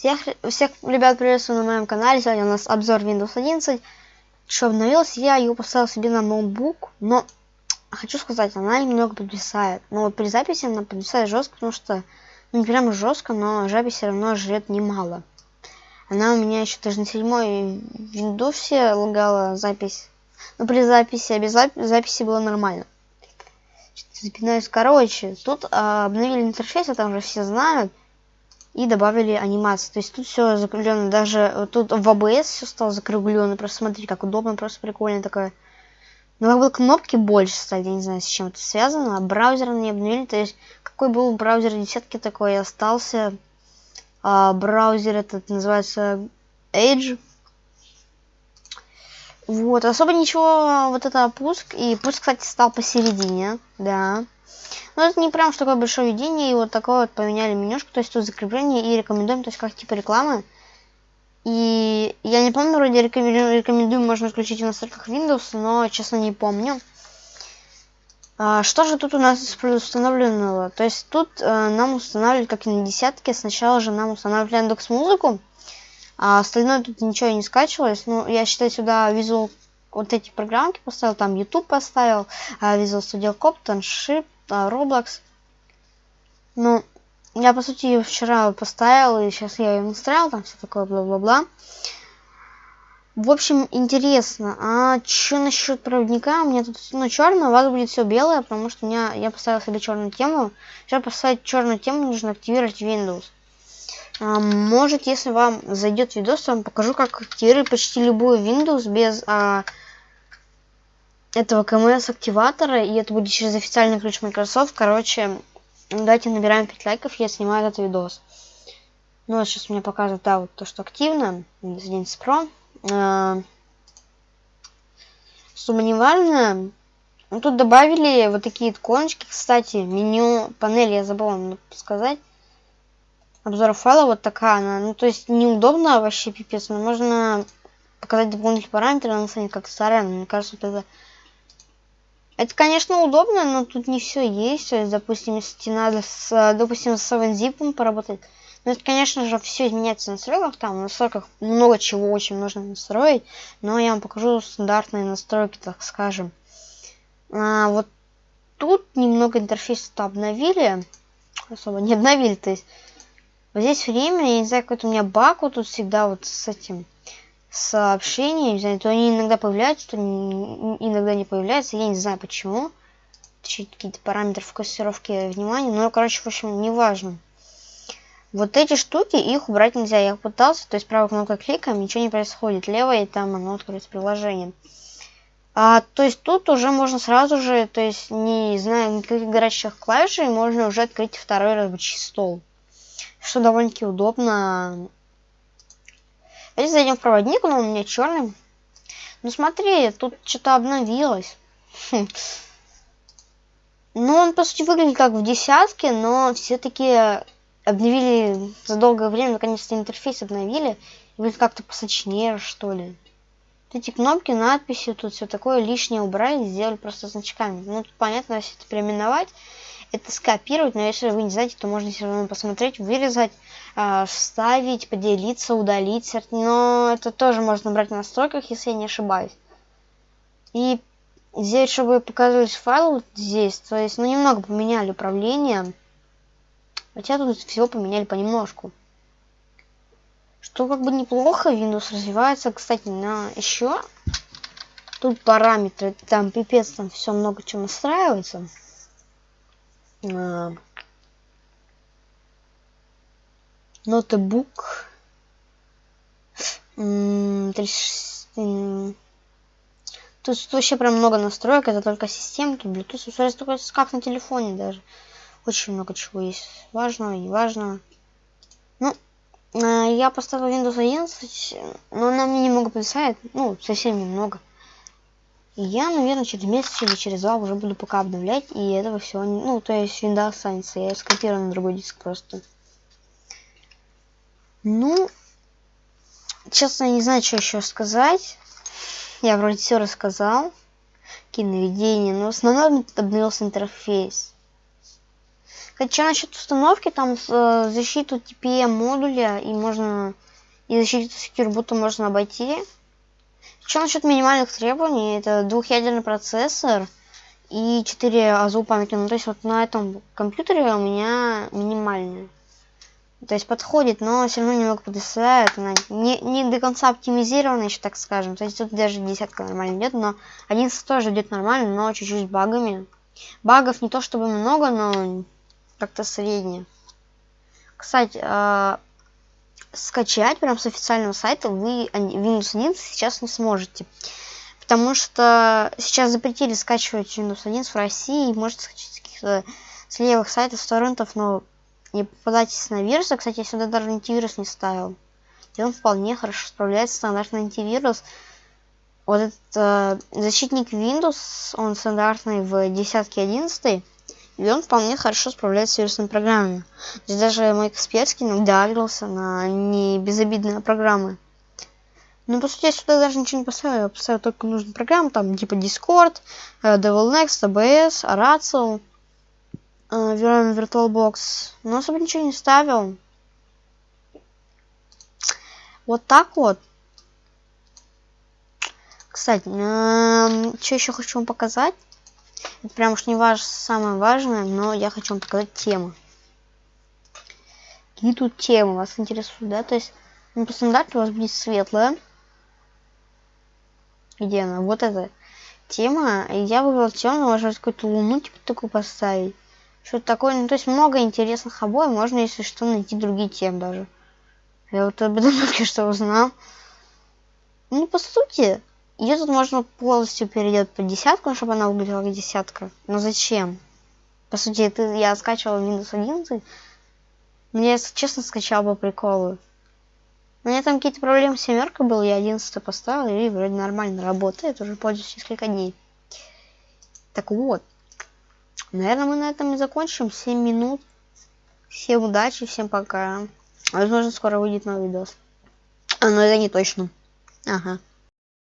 Всех, всех ребят приветствую на моем канале. Сегодня у нас обзор Windows 11. Что обновилось, я его поставил себе на ноутбук, но хочу сказать, она немного подвисает. Но вот при записи она подвисает жестко, потому что, ну не прям жестко, но запись все равно жрет немало. Она у меня еще даже на седьмой Windows лагала запись. Но при записи, а без записи было нормально. Запинаюсь. Короче, тут а, обновили интерфейс, это уже все знают и добавили анимацию. То есть тут все закруглено, даже тут в ABS все стало закруглено. Просто смотрите, как удобно, просто прикольно такое. Но как бы кнопки больше стали, я не знаю, с чем это связано. Браузер не обновили, то есть какой был браузер десятки, такой и остался. А, браузер этот называется Edge. Вот, особо ничего, вот это пуск. И пуск, кстати, стал посередине, да. Но это не прям такое большое видение, и вот такое вот поменяли менюшку, то есть тут закрепление и рекомендуем, то есть как типа рекламы. И я не помню, вроде рекомендую, можно включить в настройках Windows, но честно не помню. А, что же тут у нас установленного? То есть тут э, нам устанавливали, как и на десятке, сначала же нам устанавливали Яндекс Музыку, а остальное тут ничего не скачивалось. Ну, я считаю, сюда Visual вот эти программки поставил, там YouTube поставил, а Visual Studio Code, Tanship, Roblox. Ну, я, по сути, ее вчера поставил, и сейчас я ее настраивал, там все такое, бла-бла-бла. В общем, интересно, а что насчет проводника? У меня тут ну, черное, у вас будет все белое, потому что у меня я поставил себе черную тему. Чтобы поставить черную тему, нужно активировать Windows. А, может, если вам зайдет видос, я вам покажу, как активировать почти любую Windows без а, этого КМС активатора, и это будет через официальный ключ Microsoft. Короче, давайте набираем 5 лайков, я снимаю этот видос. Ну, вот сейчас мне показывает, да, вот то, что активно. Windows Pro. А, сумма не важная. Ну, тут добавили вот такие иконочки. Кстати, меню панели я забыла вам сказать. Обзор файла вот такая она. Ну, то есть неудобно вообще пипец, но можно показать дополнительные параметры, она станет как старая. Мне кажется, вот это это, конечно, удобно, но тут не все есть. Допустим, надо с, допустим, с 7-zip поработать, ну, это, конечно же, все изменяется в настройках. Там в настройках много чего очень нужно настроить. Но я вам покажу стандартные настройки, так скажем. А, вот тут немного интерфейс-то обновили. Особо не обновили, то есть. Вот здесь время, я не знаю, какой-то у меня баг вот тут всегда вот с этим сообщения, не знаю, то они иногда появляются, то иногда не появляются, я не знаю почему. Какие-то параметры фокусировки внимания, но, короче, в общем, неважно. Вот эти штуки, их убрать нельзя. Я пытался, то есть правой кнопкой кликаем, ничего не происходит. Левой там оно открыть приложение. А, то есть тут уже можно сразу же, то есть не зная никаких горячих клавиш, можно уже открыть второй рабочий стол. Что довольно-таки удобно Давайте зайдем в проводник, но у меня черный. Ну смотри, тут что-то обновилось. Хм. Ну, он, по сути, выглядит как в десятке, но все-таки обновили за долгое время, наконец-то интерфейс обновили. Выглядит как-то посочнее, что ли. Эти кнопки, надписи, тут все такое лишнее убрали, сделали просто значками. Ну, тут понятно, если это переименовать, это скопировать, но если вы не знаете, то можно все равно посмотреть, вырезать, э, вставить, поделиться, удалить. Но это тоже можно брать в настройках, если я не ошибаюсь. И здесь, чтобы показывались файлы вот здесь, то есть, ну, немного поменяли управление. Хотя тут всего поменяли понемножку. Что как бы неплохо, Windows развивается. Кстати, на еще тут параметры, там пипец, там все много чего настраивается. А, ноутбук. Тут вообще прям много настроек, это только системки, Bluetooth, такое как на телефоне даже. Очень много чего есть важного и важного. Ну, а, я поставил Windows 11, но она мне немного подвисает, ну, совсем немного. Я, наверное, через месяц или через два уже буду пока обновлять, и этого всего, ну, то есть Windows останется, я скопирую на другой диск просто. Ну, честно, я не знаю, что еще сказать. Я вроде все рассказал. Какие наведения, но в основном обновился интерфейс. Хотя насчет установки, там э, защиту TPM модуля и можно и защиту будто можно обойти. Что насчет минимальных требований? Это двухъядерный процессор и 4 АЗУ памяти. Ну, то есть вот на этом компьютере у меня минимальная. То есть подходит, но все равно немного подвисает. Она не, не до конца оптимизирована еще, так скажем. То есть тут даже десятка нормально идет, но 11 тоже идет нормально, но чуть-чуть багами. Багов не то чтобы много, но как-то среднее. Кстати, э, скачать прям с официального сайта вы Windows 11 сейчас не сможете. Потому что сейчас запретили скачивать Windows 11 в России. Можете скачать с каких-то с левых сайтов, с торрентов, но не попадайтесь на вирусы. Кстати, я сюда даже антивирус не ставил. И он вполне хорошо справляется стандартный антивирус. Вот этот э, защитник Windows, он стандартный в десятке 11 и он вполне хорошо справляется с вирусными программами. Здесь даже мой Касперский иногда агрился на не безобидные программы. Ну, по сути, я сюда даже ничего не поставил. Я поставил только нужные программы, там, типа Discord, э, Devil Next, ABS, Aratio, Э, VirtualBox. Но особо ничего не ставил. Вот так вот. Кстати, э, что еще хочу вам показать? Это прям уж не важ, самое важное, но я хочу вам показать тему. Какие тут темы вас интересуют, да? То есть, ну, по стандарту у вас будет светлая. Где она? Вот эта тема. И я выбрал темную, можно какую-то луну, типа, такую поставить. Что-то такое, ну, то есть много интересных обоев, можно, если что, найти другие темы даже. Я вот об этом только что узнал. Ну, по сути, ее тут можно полностью перейдет по десятку, чтобы она выглядела как десятка. Но зачем? По сути, это я скачивал Windows 11. Мне, если честно, скачал по приколу. У меня там какие-то проблемы с семеркой было, я 11 поставил, и вроде нормально работает, уже пользуюсь несколько дней. Так вот. Наверное, мы на этом и закончим. 7 минут. Всем удачи, всем пока. Возможно, скоро выйдет новый видос. А, ну это не точно. Ага.